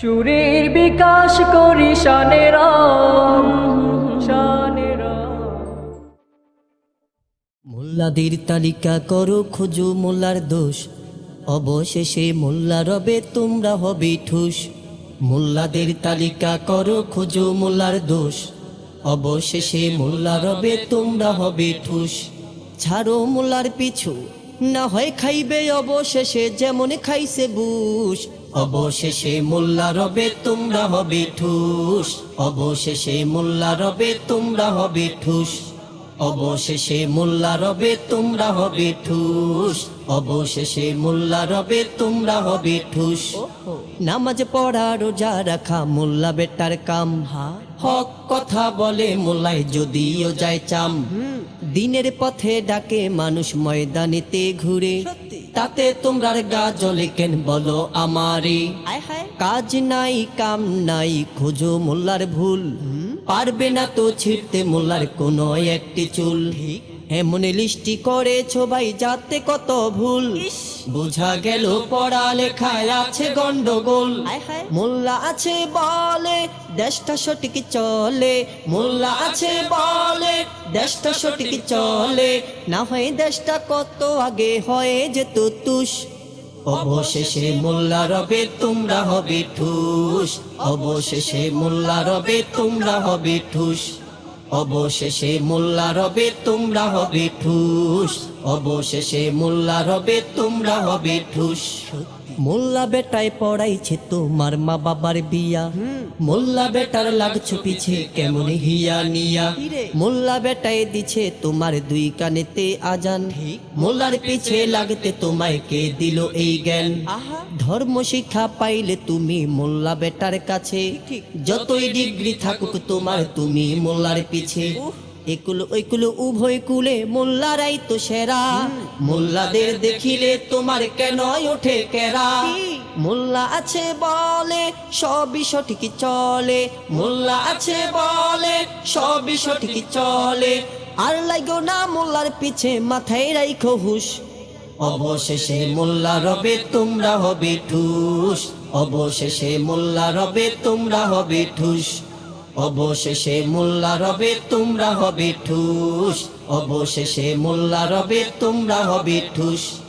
সুরের বিকাশ করি শানেরা মোল্লাদের তালিকা করো, খুঁজো মোল্লার দোষ। অবশেষে মোল্লা রবে, তোমরা হবে ঠুস। মোল্লাদের তালিকা করো, খুঁজো মোল্লার দোষ। অবশেষে মোল্লা রবে, তোমরা হবে ঠুস। ছাড়ো মোল্লার পিছু। না হয় খাইবে অবশেষে যেমন খাইছে বুশ। অবশেষে মোল্লা রবে তোমরা হবে ঠুস। অবশেষে মোল্লা রবে তোমরা হবে ঠুস। অবশেষে মোল্লা রবে তোমরা হবে ঠুস। অবশেষে মোল্লা রবে তোমরা হবে ঠুস। নামাজ পড়া রোজা রাখা মোল্লা বেটার কাম। হক কথা বলে মোল্লায় যদিও যায় চাম। দিনের পথে ডাকে মানুষ ময়দানেতে ঘুরে। তাতে তোমরার গা জলে কেন বলো আমারে? কাজ নাই কাম নাই খোঁজো মোল্লার ভুল। পারবে না তো ছিটতে মোল্লার কোনো একটি চুল। এমন লিস্টি করে ভাই যাতে কত ভুল। বোঝা গেল পড়ালেখায় আছে গন্ডগোল। মোল্লা আছে বলে দেশটা সঠিক চলে। মোল্লা আছে বলে দেশটা সঠিক চলে। না হয় দেশটা কত আগে হয়ে যেত তুষ অবশেষে মোল্লা রবে তোমরা হবে ঠুস। অবশেষে মোল্লা রবে তোমরা হবে ঠুস। অবশেষে মোল্লা রবে তোমরা হবে ঠুস। অবশেষে মোল্লা রবে তোমরা হবে ঠুস। মোল্লা বেটায় পড়াইছে তোমার মা বাবার বিয়া। মোল্লা বেটার লাগছো পিছে কেমন হিয়া নিয়া। মোল্লা বেটায় দিছে তোমার দুই কানেতে আজান। মোল্লার পিছে লাগতে তোমায় কে দিল এই জ্ঞান। ধর্ম শিক্ষা পাইলে তুমি মোল্লা বেটার কাছে। যতই ডিগ্রি থাকুক তোমার তুমি মোল্লার পিছে। একুল ওইকুল উভয় কুলে মোল্লারাই তো সেরা। মোল্লাদের দেখিলে তোমার কেন ওঠে কেরা? মোল্লা আছে বলে সবই সঠিক চলে। মোল্লা আছে বলে সবই সঠিক চলে। আর লাগো না মোল্লার পিছে মাথায় রাইখো হুশ। অবশেষে মোল্লা রবে তোমরা হবে ঠুস। অবশেষে মোল্লা রবে তোমরা হবে ঠুস। অবশেষে মোল্লা রবে তোমরা হবে ঠুস। অবশেষে মোল্লা রবে তোমরা হবে ঠুস।